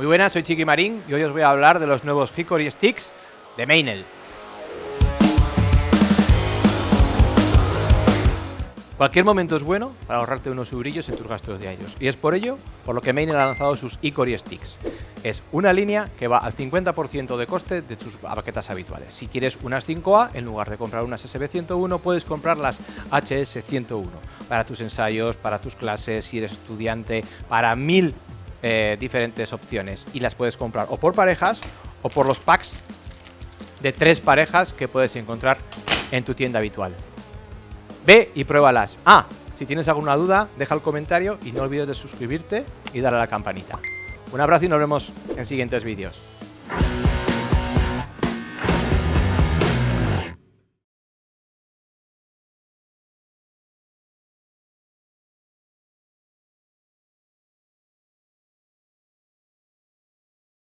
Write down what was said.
Muy buenas, soy Chiqui Marín y hoy os voy a hablar de los nuevos Hickory Sticks de Meinel. Cualquier momento es bueno para ahorrarte unos eurillos en tus gastos diarios. Y es por ello por lo que Meinel ha lanzado sus Hickory Sticks. Es una línea que va al 50% de coste de tus baquetas habituales. Si quieres unas 5A, en lugar de comprar unas SB101, puedes comprar las HS101 para tus ensayos, para tus clases, si eres estudiante, para mil eh, diferentes opciones. Y las puedes comprar o por parejas o por los packs de tres parejas que puedes encontrar en tu tienda habitual. Ve y pruébalas. Ah, si tienes alguna duda, deja el comentario y no olvides de suscribirte y darle a la campanita. Un abrazo y nos vemos en siguientes vídeos.